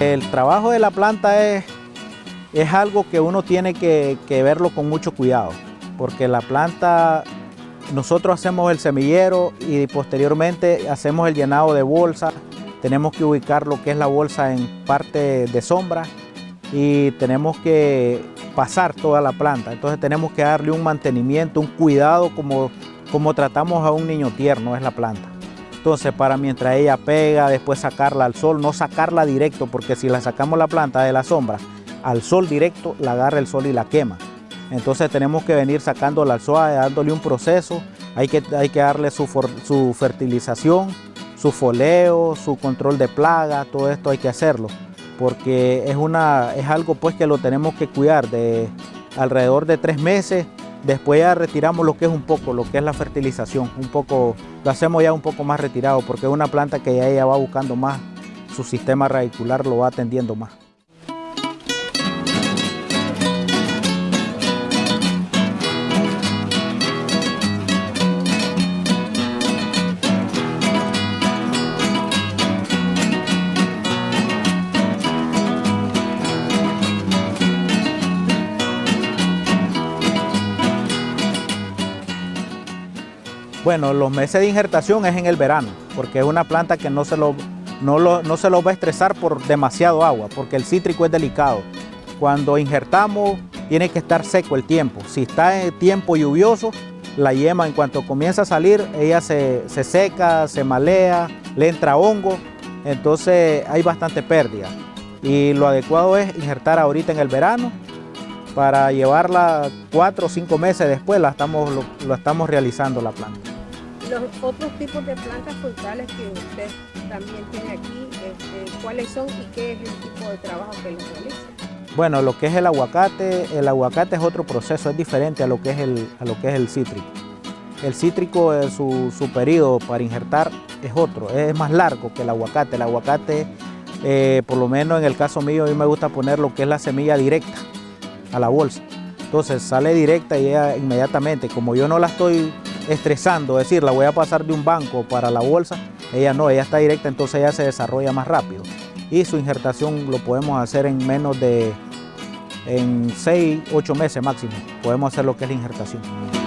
El trabajo de la planta es, es algo que uno tiene que, que verlo con mucho cuidado, porque la planta nosotros hacemos el semillero y posteriormente hacemos el llenado de bolsa. Tenemos que ubicar lo que es la bolsa en parte de sombra y tenemos que pasar toda la planta. Entonces tenemos que darle un mantenimiento, un cuidado como, como tratamos a un niño tierno, es la planta. Entonces para mientras ella pega, después sacarla al sol, no sacarla directo, porque si la sacamos la planta de la sombra al sol directo, la agarra el sol y la quema. Entonces tenemos que venir sacándola al suave, dándole un proceso. Hay que, hay que darle su, su fertilización, su foleo, su control de plaga, todo esto hay que hacerlo. Porque es, una, es algo pues que lo tenemos que cuidar de alrededor de tres meses. Después ya retiramos lo que es un poco, lo que es la fertilización. Un poco, lo hacemos ya un poco más retirado porque es una planta que ya ella va buscando más, su sistema radicular lo va atendiendo más. Bueno, los meses de injertación es en el verano, porque es una planta que no se lo, no, no se lo va a estresar por demasiado agua, porque el cítrico es delicado. Cuando injertamos tiene que estar seco el tiempo. Si está en tiempo lluvioso, la yema en cuanto comienza a salir, ella se, se seca, se malea, le entra hongo, entonces hay bastante pérdida. Y lo adecuado es injertar ahorita en el verano para llevarla cuatro o cinco meses después la estamos, lo, estamos realizando la planta. Los otros tipos de plantas frutales que usted también tiene aquí, este, ¿cuáles son y qué es el tipo de trabajo que los realiza? Bueno, lo que es el aguacate, el aguacate es otro proceso, es diferente a lo que es el, a lo que es el cítrico. El cítrico, eh, su, su periodo para injertar es otro, es más largo que el aguacate. El aguacate, eh, por lo menos en el caso mío, a mí me gusta poner lo que es la semilla directa a la bolsa. Entonces sale directa y ella inmediatamente, como yo no la estoy estresando, es decir, la voy a pasar de un banco para la bolsa, ella no, ella está directa, entonces ella se desarrolla más rápido. Y su injertación lo podemos hacer en menos de en 6, 8 meses máximo, podemos hacer lo que es la injertación.